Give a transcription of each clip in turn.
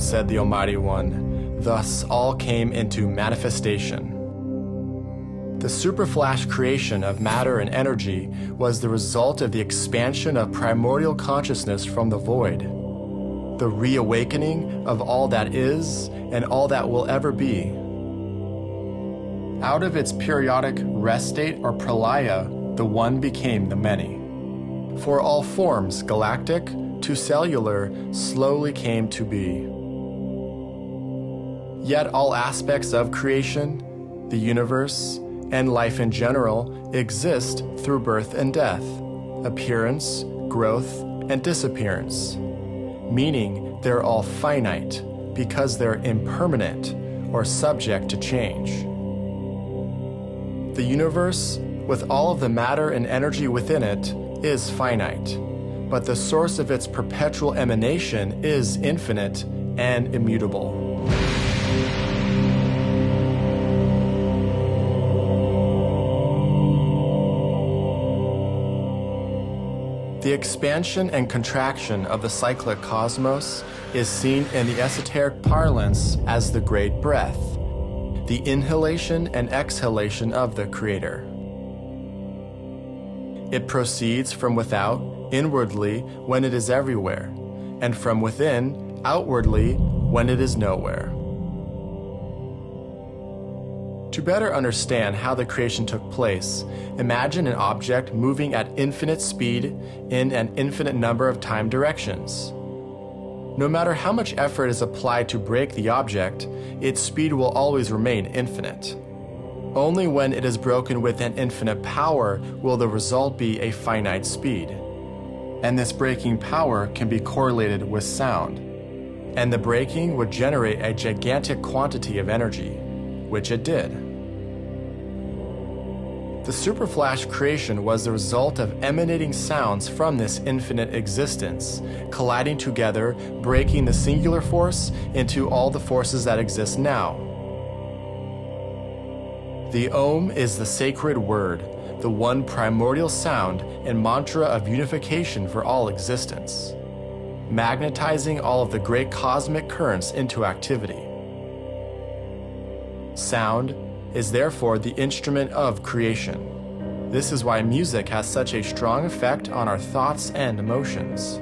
said the Almighty One. Thus all came into manifestation. The superflash creation of matter and energy was the result of the expansion of primordial consciousness from the void, the reawakening of all that is and all that will ever be. Out of its periodic rest state or pralaya, the one became the many. For all forms, galactic to cellular, slowly came to be. Yet all aspects of creation, the universe, and life in general exist through birth and death, appearance, growth, and disappearance, meaning they're all finite because they're impermanent or subject to change. The universe, with all of the matter and energy within it, is finite, but the source of its perpetual emanation is infinite and immutable. The expansion and contraction of the cyclic cosmos is seen in the esoteric parlance as the great breath, the inhalation and exhalation of the Creator. It proceeds from without, inwardly, when it is everywhere, and from within, outwardly, when it is nowhere. To better understand how the creation took place, imagine an object moving at infinite speed in an infinite number of time directions. No matter how much effort is applied to break the object, its speed will always remain infinite. Only when it is broken with an infinite power will the result be a finite speed. And this breaking power can be correlated with sound. And the breaking would generate a gigantic quantity of energy which it did. The superflash creation was the result of emanating sounds from this infinite existence, colliding together, breaking the singular force into all the forces that exist now. The Om is the sacred word, the one primordial sound and mantra of unification for all existence, magnetizing all of the great cosmic currents into activity. Sound is therefore the instrument of creation. This is why music has such a strong effect on our thoughts and emotions.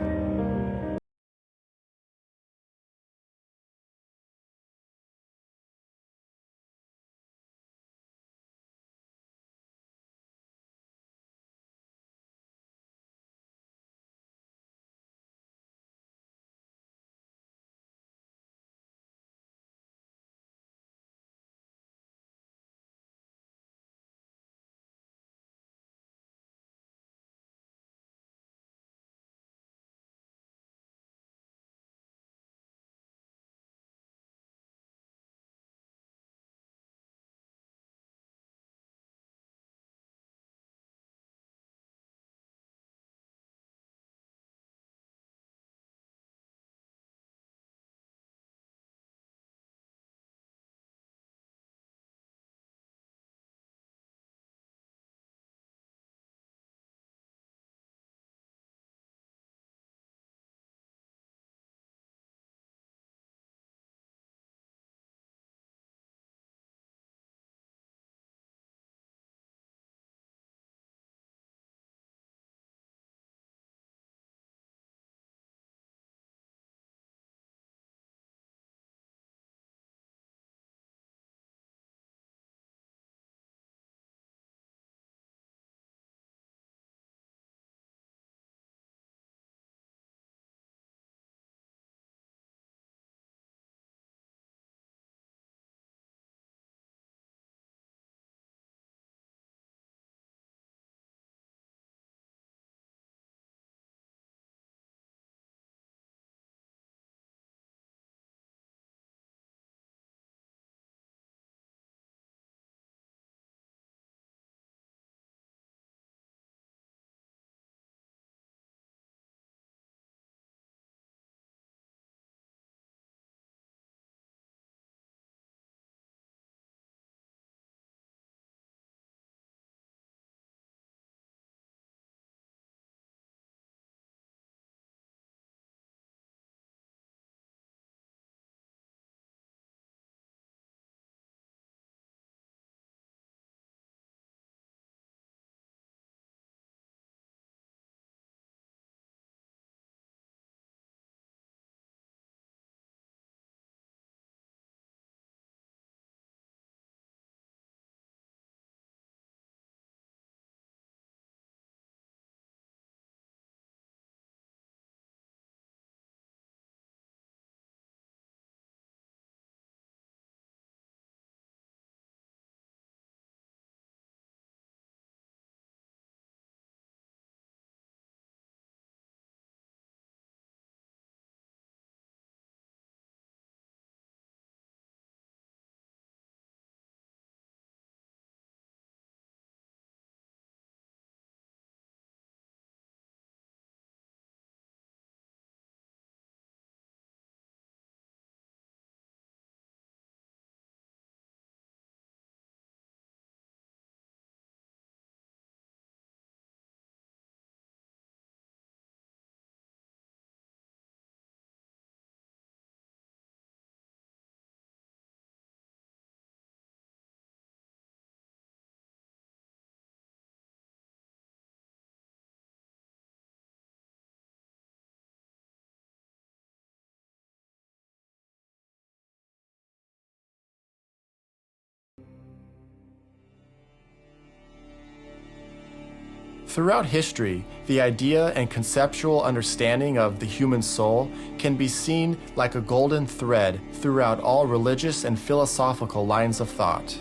Throughout history, the idea and conceptual understanding of the human soul can be seen like a golden thread throughout all religious and philosophical lines of thought.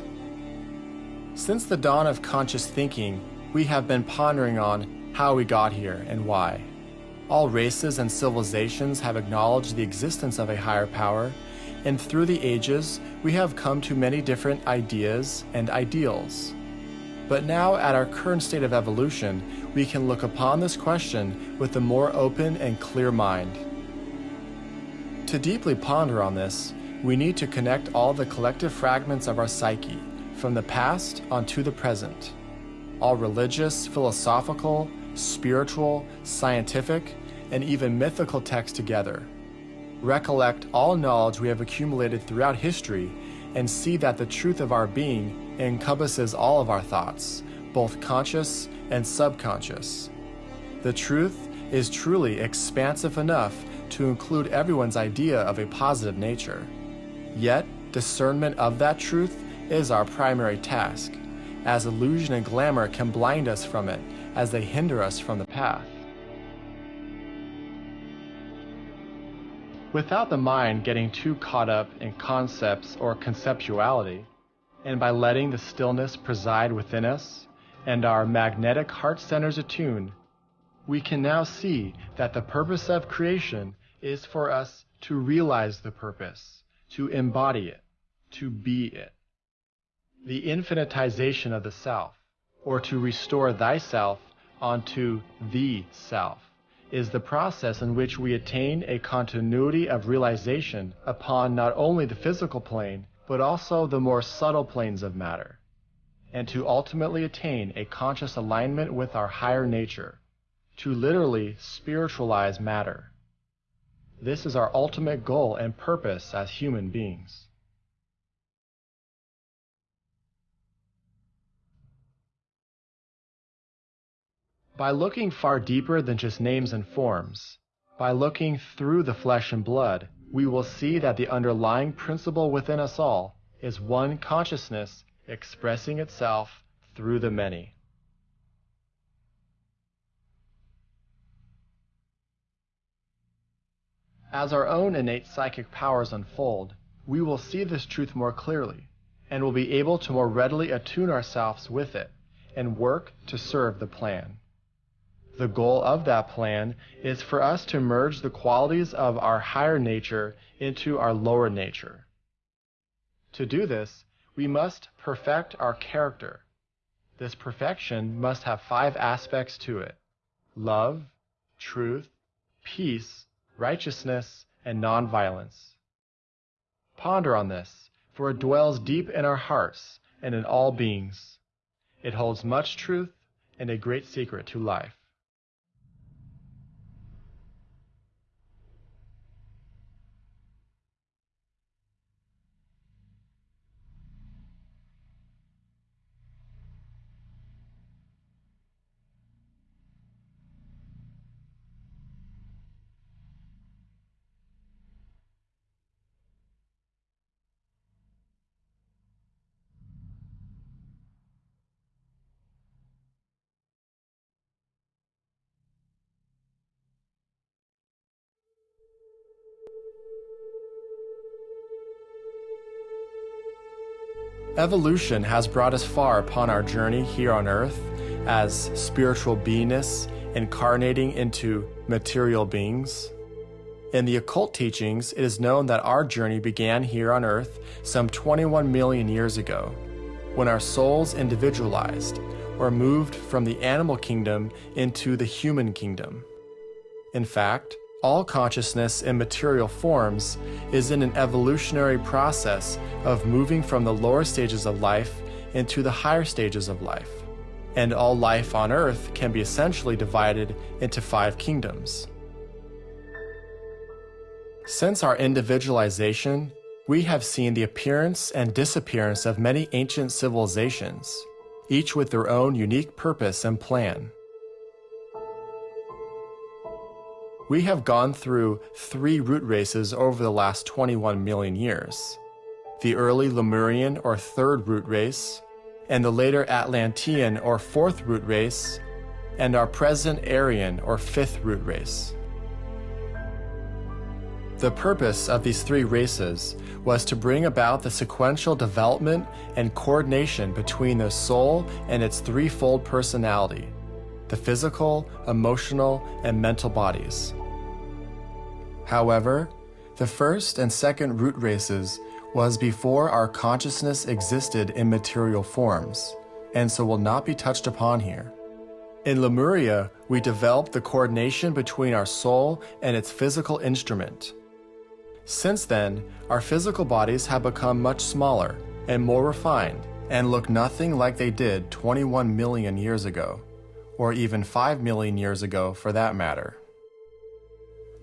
Since the dawn of conscious thinking, we have been pondering on how we got here and why. All races and civilizations have acknowledged the existence of a higher power, and through the ages, we have come to many different ideas and ideals. But now, at our current state of evolution, we can look upon this question with a more open and clear mind. To deeply ponder on this, we need to connect all the collective fragments of our psyche, from the past onto the present. All religious, philosophical, spiritual, scientific, and even mythical texts together. Recollect all knowledge we have accumulated throughout history and see that the truth of our being encompasses all of our thoughts, both conscious and subconscious. The truth is truly expansive enough to include everyone's idea of a positive nature. Yet, discernment of that truth is our primary task, as illusion and glamour can blind us from it as they hinder us from the path. Without the mind getting too caught up in concepts or conceptuality, and by letting the stillness preside within us and our magnetic heart centers attune, we can now see that the purpose of creation is for us to realize the purpose, to embody it, to be it. The infinitization of the self, or to restore thyself onto the self, is the process in which we attain a continuity of realization upon not only the physical plane, but also the more subtle planes of matter, and to ultimately attain a conscious alignment with our higher nature, to literally spiritualize matter. This is our ultimate goal and purpose as human beings. By looking far deeper than just names and forms, by looking through the flesh and blood, we will see that the underlying principle within us all is one consciousness expressing itself through the many. As our own innate psychic powers unfold, we will see this truth more clearly and will be able to more readily attune ourselves with it and work to serve the plan. The goal of that plan is for us to merge the qualities of our higher nature into our lower nature. To do this, we must perfect our character. This perfection must have five aspects to it love, truth, peace, righteousness, and nonviolence. Ponder on this, for it dwells deep in our hearts and in all beings. It holds much truth and a great secret to life. Evolution has brought us far upon our journey here on Earth as spiritual beingness incarnating into material beings. In the occult teachings, it is known that our journey began here on Earth some 21 million years ago, when our souls individualized or moved from the animal kingdom into the human kingdom. In fact, all consciousness in material forms is in an evolutionary process of moving from the lower stages of life into the higher stages of life. And all life on earth can be essentially divided into five kingdoms. Since our individualization, we have seen the appearance and disappearance of many ancient civilizations, each with their own unique purpose and plan. We have gone through three root races over the last 21 million years. The early Lemurian or third root race, and the later Atlantean or fourth root race, and our present Aryan or fifth root race. The purpose of these three races was to bring about the sequential development and coordination between the soul and its threefold personality the physical, emotional, and mental bodies. However, the first and second root races was before our consciousness existed in material forms, and so will not be touched upon here. In Lemuria, we developed the coordination between our soul and its physical instrument, since then, our physical bodies have become much smaller and more refined and look nothing like they did 21 million years ago, or even 5 million years ago for that matter.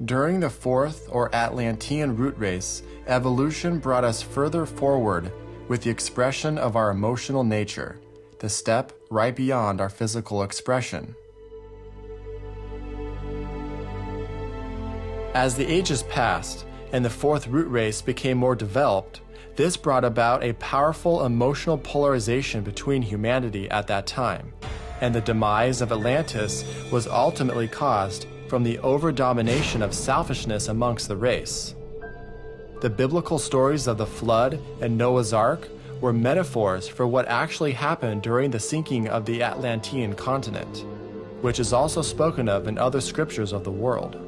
During the fourth or Atlantean root race, evolution brought us further forward with the expression of our emotional nature, the step right beyond our physical expression. As the ages passed, and the fourth root race became more developed, this brought about a powerful emotional polarization between humanity at that time, and the demise of Atlantis was ultimately caused from the over-domination of selfishness amongst the race. The biblical stories of the flood and Noah's Ark were metaphors for what actually happened during the sinking of the Atlantean continent, which is also spoken of in other scriptures of the world.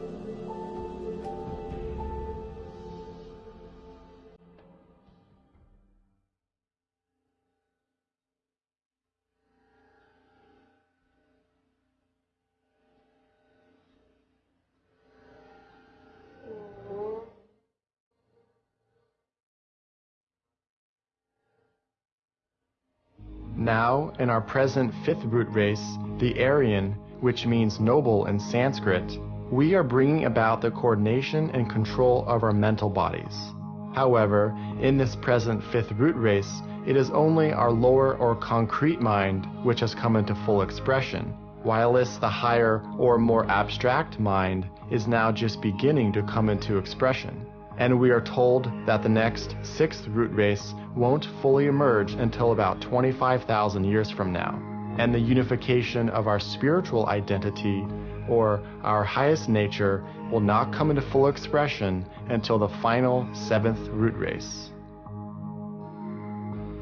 In our present fifth root race, the Aryan, which means noble in Sanskrit, we are bringing about the coordination and control of our mental bodies. However, in this present fifth root race, it is only our lower or concrete mind which has come into full expression, whilst the higher or more abstract mind is now just beginning to come into expression and we are told that the next sixth root race won't fully emerge until about 25,000 years from now, and the unification of our spiritual identity or our highest nature will not come into full expression until the final seventh root race.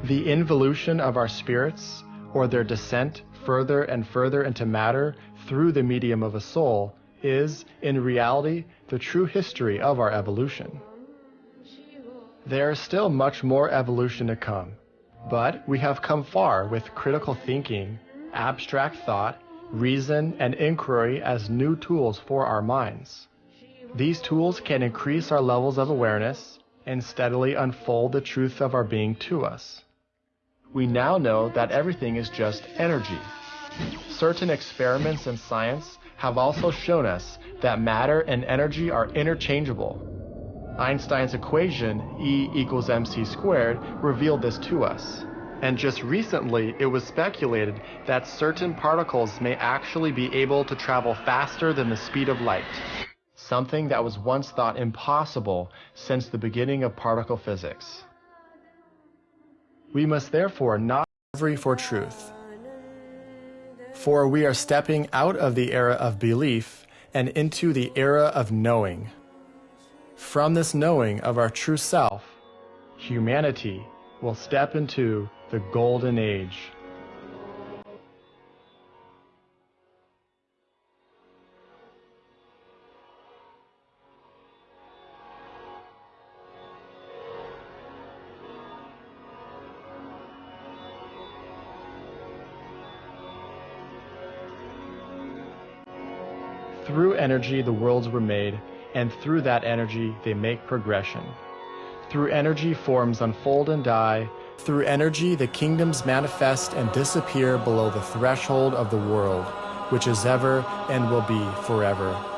The involution of our spirits, or their descent further and further into matter through the medium of a soul, is, in reality, the true history of our evolution. There is still much more evolution to come, but we have come far with critical thinking, abstract thought, reason, and inquiry as new tools for our minds. These tools can increase our levels of awareness and steadily unfold the truth of our being to us. We now know that everything is just energy. Certain experiments in science have also shown us that matter and energy are interchangeable. Einstein's equation, E equals mc squared, revealed this to us. And just recently, it was speculated that certain particles may actually be able to travel faster than the speed of light, something that was once thought impossible since the beginning of particle physics. We must therefore not every for truth. For we are stepping out of the era of belief and into the era of knowing. From this knowing of our true self, humanity will step into the golden age. Through energy the worlds were made, and through that energy they make progression. Through energy forms unfold and die. Through energy the kingdoms manifest and disappear below the threshold of the world, which is ever and will be forever.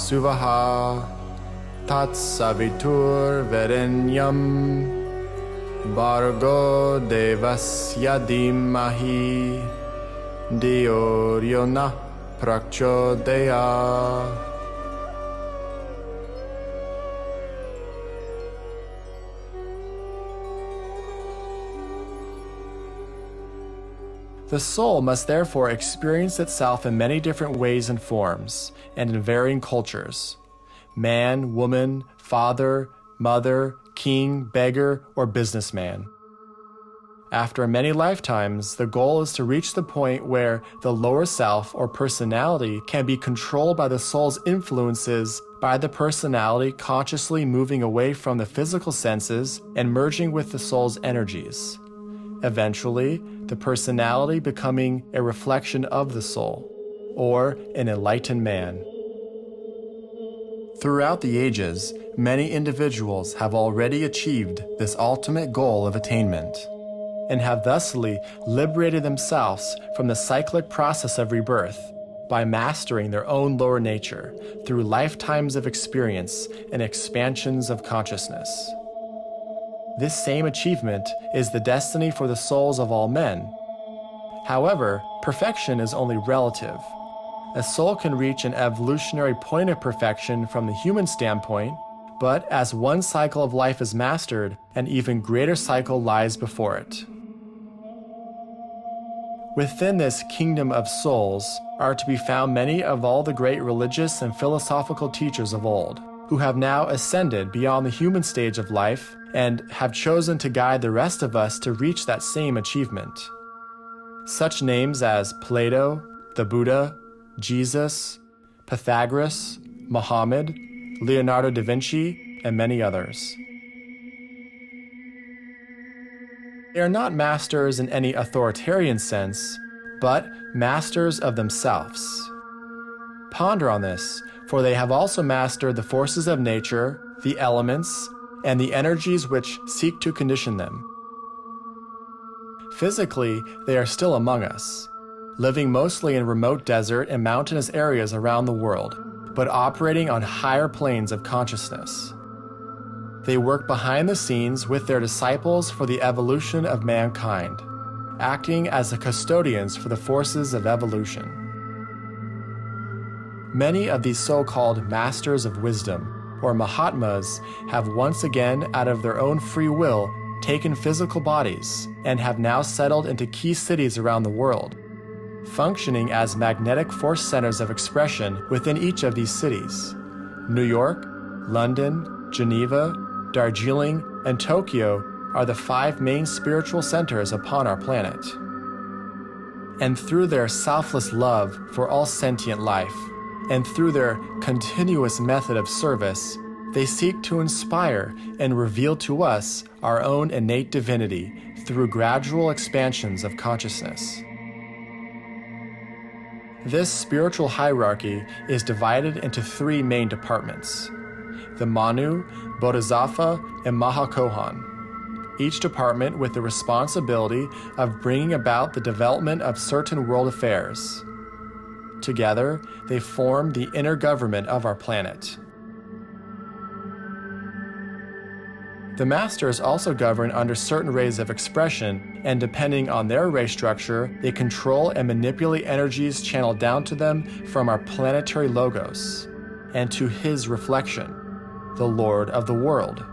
सुवः तत्सविथुर्वैरेण्यं भार्गोदेवस्य धीमहि दियोर्यो नः प्रचोदया The soul must therefore experience itself in many different ways and forms, and in varying cultures man, woman, father, mother, king, beggar, or businessman. After many lifetimes, the goal is to reach the point where the lower self or personality can be controlled by the soul's influences by the personality consciously moving away from the physical senses and merging with the soul's energies. Eventually, the personality becoming a reflection of the soul, or an enlightened man. Throughout the ages, many individuals have already achieved this ultimate goal of attainment, and have thusly liberated themselves from the cyclic process of rebirth by mastering their own lower nature through lifetimes of experience and expansions of consciousness. This same achievement is the destiny for the souls of all men. However, perfection is only relative. A soul can reach an evolutionary point of perfection from the human standpoint, but as one cycle of life is mastered, an even greater cycle lies before it. Within this kingdom of souls are to be found many of all the great religious and philosophical teachers of old, who have now ascended beyond the human stage of life and have chosen to guide the rest of us to reach that same achievement. Such names as Plato, the Buddha, Jesus, Pythagoras, Muhammad, Leonardo da Vinci, and many others. They are not masters in any authoritarian sense, but masters of themselves. Ponder on this, for they have also mastered the forces of nature, the elements, and the energies which seek to condition them. Physically, they are still among us, living mostly in remote desert and mountainous areas around the world, but operating on higher planes of consciousness. They work behind the scenes with their disciples for the evolution of mankind, acting as the custodians for the forces of evolution. Many of these so called masters of wisdom or Mahatmas have once again, out of their own free will, taken physical bodies and have now settled into key cities around the world, functioning as magnetic force centers of expression within each of these cities. New York, London, Geneva, Darjeeling, and Tokyo are the five main spiritual centers upon our planet. And through their selfless love for all sentient life, and through their continuous method of service, they seek to inspire and reveal to us our own innate divinity through gradual expansions of consciousness. This spiritual hierarchy is divided into three main departments the Manu, Bodhisattva, and Mahachohan. Each department with the responsibility of bringing about the development of certain world affairs. Together, they form the inner government of our planet. The masters also govern under certain rays of expression, and depending on their ray structure, they control and manipulate energies channeled down to them from our planetary logos and to his reflection, the Lord of the world.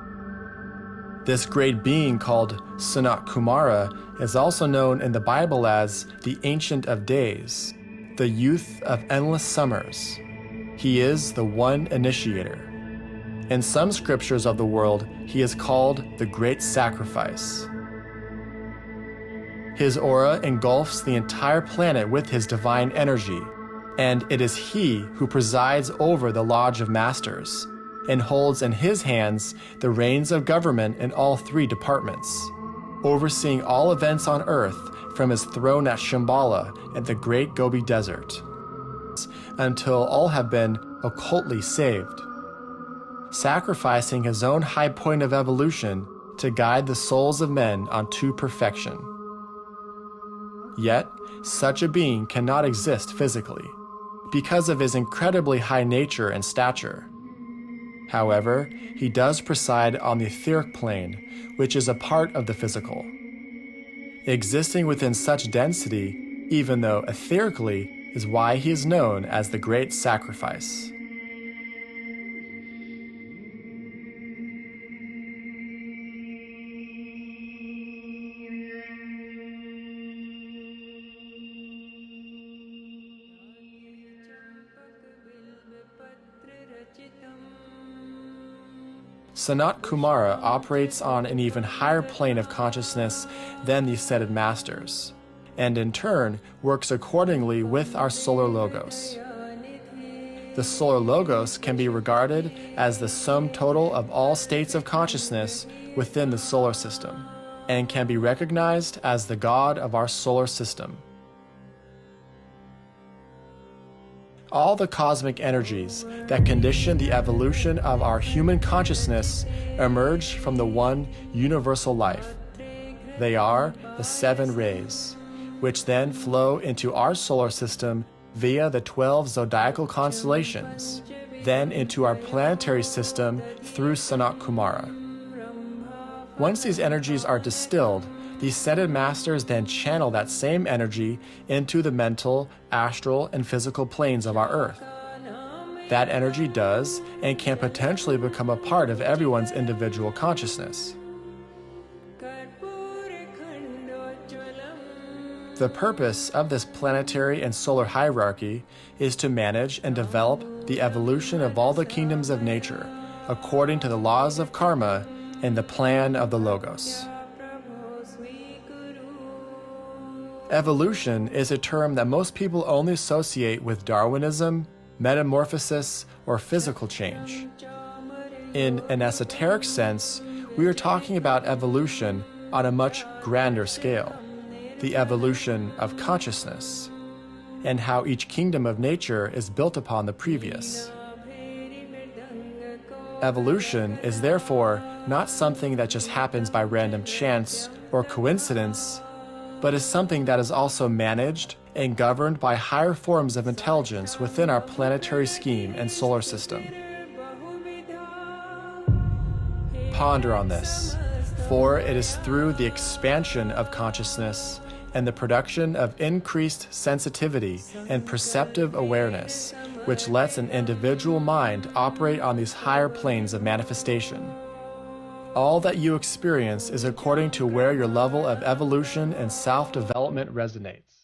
This great being called Sanat Kumara is also known in the Bible as the Ancient of Days the youth of endless summers. He is the one initiator. In some scriptures of the world, he is called the Great Sacrifice. His aura engulfs the entire planet with his divine energy, and it is he who presides over the Lodge of Masters and holds in his hands the reins of government in all three departments, overseeing all events on earth from his throne at Shambhala in the great Gobi Desert, until all have been occultly saved, sacrificing his own high point of evolution to guide the souls of men unto perfection. Yet, such a being cannot exist physically. because of his incredibly high nature and stature. However, he does preside on the etheric plane, which is a part of the physical. Existing within such density, even though etherically, is why he is known as the Great Sacrifice. Sanat Kumara operates on an even higher plane of consciousness than the ascended masters, and in turn works accordingly with our solar logos. The solar logos can be regarded as the sum total of all states of consciousness within the solar system, and can be recognized as the God of our solar system. All the cosmic energies that condition the evolution of our human consciousness emerge from the one universal life. They are the seven rays, which then flow into our solar system via the 12 zodiacal constellations, then into our planetary system through Sanat Kumara. Once these energies are distilled, the ascended masters then channel that same energy into the mental, astral, and physical planes of our earth. That energy does and can potentially become a part of everyone's individual consciousness. The purpose of this planetary and solar hierarchy is to manage and develop the evolution of all the kingdoms of nature according to the laws of karma and the plan of the Logos. Evolution is a term that most people only associate with Darwinism, metamorphosis, or physical change. In an esoteric sense, we are talking about evolution on a much grander scale the evolution of consciousness, and how each kingdom of nature is built upon the previous. Evolution is therefore not something that just happens by random chance or coincidence but is something that is also managed and governed by higher forms of intelligence within our planetary scheme and solar system. Ponder on this, for it is through the expansion of consciousness and the production of increased sensitivity and perceptive awareness which lets an individual mind operate on these higher planes of manifestation. All that you experience is according to where your level of evolution and self development resonates.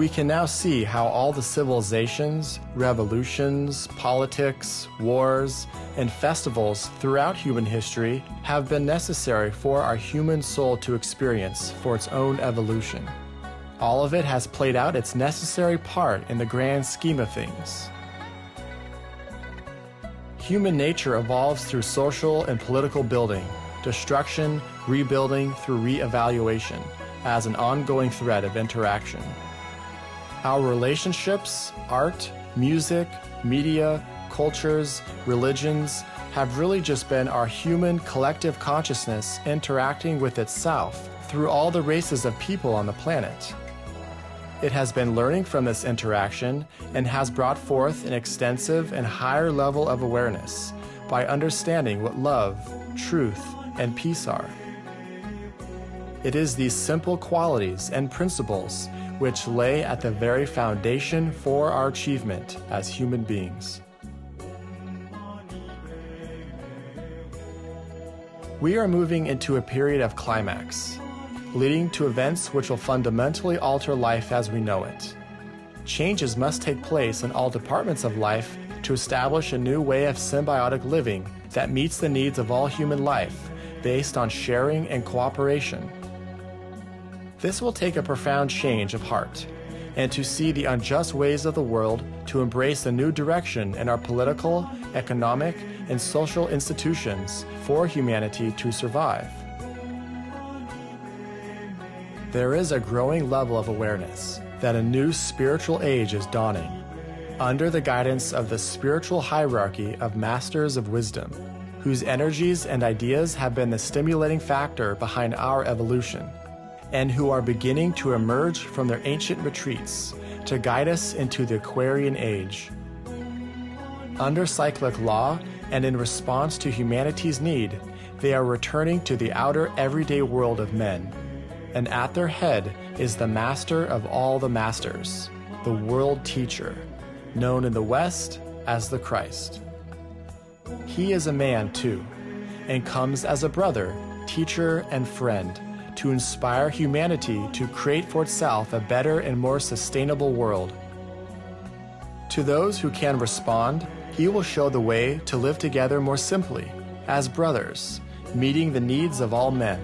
We can now see how all the civilizations, revolutions, politics, wars, and festivals throughout human history have been necessary for our human soul to experience for its own evolution. All of it has played out its necessary part in the grand scheme of things. Human nature evolves through social and political building, destruction, rebuilding through re-evaluation, as an ongoing thread of interaction. Our relationships, art, music, media, cultures, religions, have really just been our human collective consciousness interacting with itself through all the races of people on the planet. It has been learning from this interaction and has brought forth an extensive and higher level of awareness by understanding what love, truth, and peace are. It is these simple qualities and principles which lay at the very foundation for our achievement as human beings. We are moving into a period of climax, leading to events which will fundamentally alter life as we know it. Changes must take place in all departments of life to establish a new way of symbiotic living that meets the needs of all human life based on sharing and cooperation. This will take a profound change of heart and to see the unjust ways of the world to embrace a new direction in our political, economic, and social institutions for humanity to survive. There is a growing level of awareness that a new spiritual age is dawning under the guidance of the spiritual hierarchy of masters of wisdom, whose energies and ideas have been the stimulating factor behind our evolution, and who are beginning to emerge from their ancient retreats to guide us into the Aquarian age. Under cyclic law and in response to humanity's need, they are returning to the outer everyday world of men. And at their head is the master of all the masters, the world teacher, known in the West as the Christ. He is a man too, and comes as a brother, teacher, and friend to inspire humanity to create for itself a better and more sustainable world. To those who can respond, he will show the way to live together more simply, as brothers, meeting the needs of all men.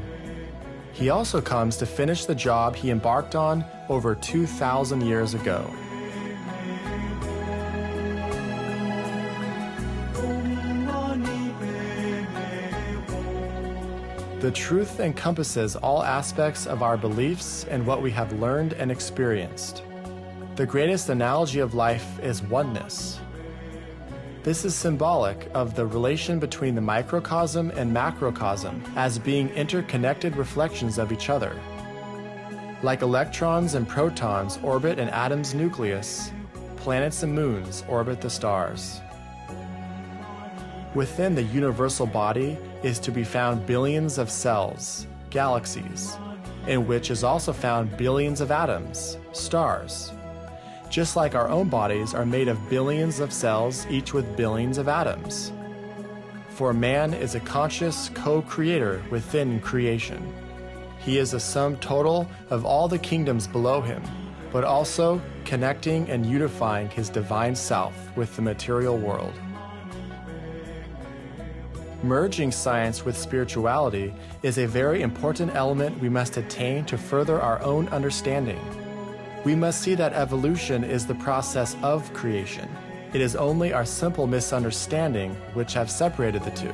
He also comes to finish the job he embarked on over 2,000 years ago. The truth encompasses all aspects of our beliefs and what we have learned and experienced. The greatest analogy of life is oneness. This is symbolic of the relation between the microcosm and macrocosm as being interconnected reflections of each other. Like electrons and protons orbit an atom's nucleus, planets and moons orbit the stars. Within the universal body is to be found billions of cells, galaxies, in which is also found billions of atoms, stars. Just like our own bodies are made of billions of cells, each with billions of atoms. For man is a conscious co-creator within creation. He is a sum total of all the kingdoms below him, but also connecting and unifying his divine self with the material world. Merging science with spirituality is a very important element we must attain to further our own understanding. We must see that evolution is the process of creation. It is only our simple misunderstanding which have separated the two.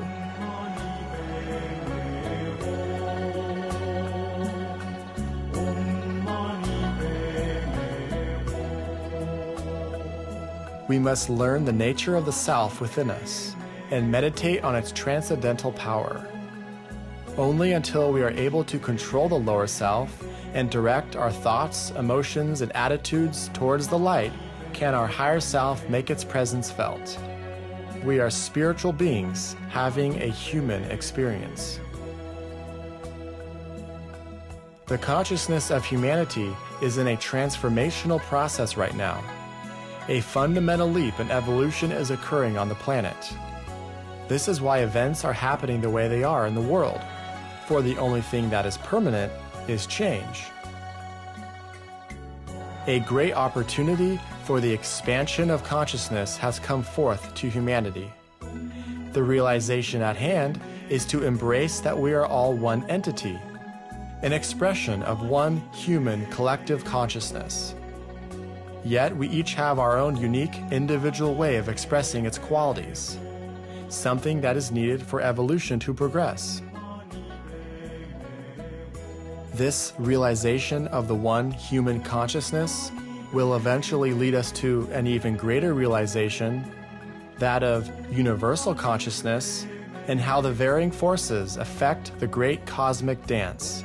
We must learn the nature of the self within us and meditate on its transcendental power. Only until we are able to control the lower self and direct our thoughts, emotions, and attitudes towards the light can our higher self make its presence felt. We are spiritual beings having a human experience. The consciousness of humanity is in a transformational process right now. A fundamental leap in evolution is occurring on the planet. This is why events are happening the way they are in the world, for the only thing that is permanent is change. A great opportunity for the expansion of consciousness has come forth to humanity. The realization at hand is to embrace that we are all one entity, an expression of one human collective consciousness. Yet we each have our own unique individual way of expressing its qualities something that is needed for evolution to progress. This realization of the one human consciousness will eventually lead us to an even greater realization that of universal consciousness, and how the varying forces affect the great cosmic dance.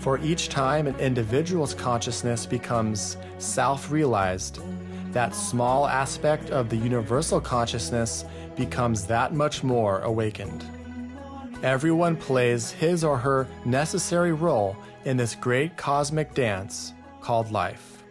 For each time an individual's consciousness becomes self realized, that small aspect of the universal consciousness becomes that much more awakened. Everyone plays his or her necessary role in this great cosmic dance called life.